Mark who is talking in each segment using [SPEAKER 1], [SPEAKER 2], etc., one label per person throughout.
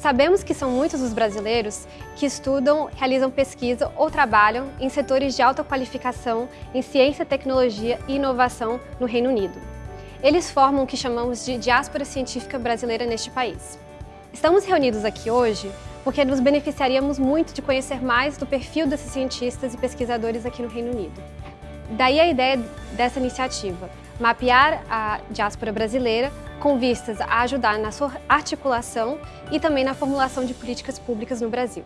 [SPEAKER 1] Sabemos que são muitos os brasileiros que estudam, realizam pesquisa ou trabalham em setores de alta qualificação em ciência, tecnologia e inovação no Reino Unido. Eles formam o que chamamos de diáspora científica brasileira neste país. Estamos reunidos aqui hoje porque nos beneficiaríamos muito de conhecer mais do perfil desses cientistas e pesquisadores aqui no Reino Unido. Daí a ideia dessa iniciativa, mapear a diáspora brasileira com vistas a ajudar na sua articulação e também na formulação de políticas públicas no Brasil.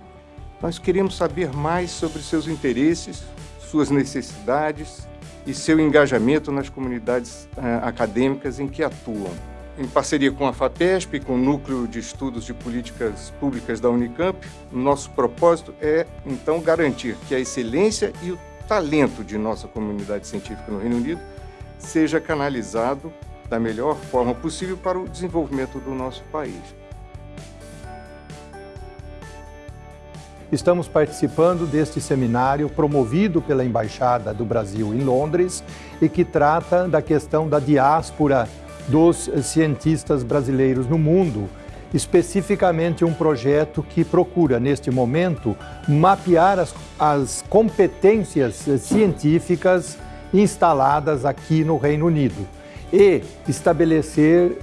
[SPEAKER 2] Nós queremos saber mais sobre seus interesses, suas necessidades e seu engajamento nas comunidades uh, acadêmicas em que atuam. Em parceria com a FAPESP e com o Núcleo de Estudos de Políticas Públicas da Unicamp, nosso propósito é, então, garantir que a excelência e o talento de nossa comunidade científica no Reino Unido seja canalizado da melhor forma possível para o desenvolvimento do nosso país.
[SPEAKER 3] Estamos participando deste seminário promovido pela Embaixada do Brasil em Londres e que trata da questão da diáspora dos cientistas brasileiros no mundo, especificamente um projeto que procura, neste momento, mapear as, as competências científicas instaladas aqui no Reino Unido e estabelecer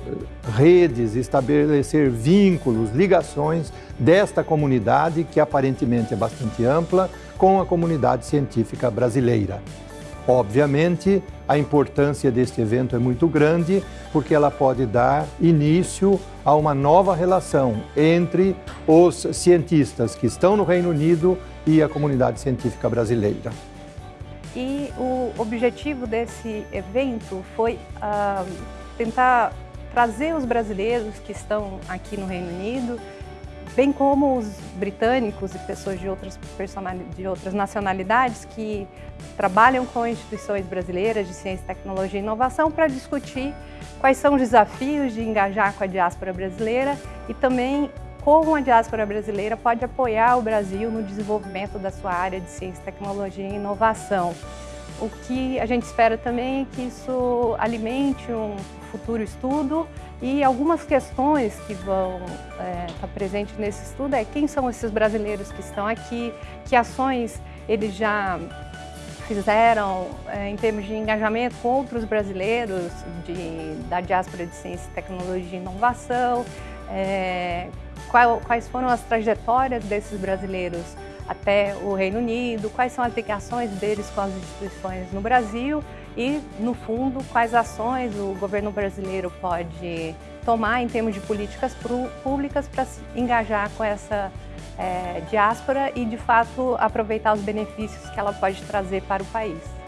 [SPEAKER 3] redes, estabelecer vínculos, ligações desta comunidade, que aparentemente é bastante ampla, com a comunidade científica brasileira. Obviamente, a importância deste evento é muito grande, porque ela pode dar início a uma nova relação entre os cientistas que estão no Reino Unido e a comunidade científica brasileira.
[SPEAKER 4] E o objetivo desse evento foi uh, tentar trazer os brasileiros que estão aqui no Reino Unido, bem como os britânicos e pessoas de outras, de outras nacionalidades que trabalham com instituições brasileiras de ciência, tecnologia e inovação para discutir quais são os desafios de engajar com a diáspora brasileira e também como a diáspora brasileira pode apoiar o Brasil no desenvolvimento da sua área de ciência, tecnologia e inovação. O que a gente espera também é que isso alimente um futuro estudo e algumas questões que vão estar é, tá presentes nesse estudo é quem são esses brasileiros que estão aqui, que ações eles já fizeram é, em termos de engajamento com outros brasileiros de, da diáspora de ciência, tecnologia e inovação, é, qual, quais foram as trajetórias desses brasileiros até o Reino Unido, quais são as ligações deles com as instituições no Brasil e, no fundo, quais ações o governo brasileiro pode tomar em termos de políticas públicas para se engajar com essa é, diáspora e, de fato, aproveitar os benefícios que ela pode trazer para o país.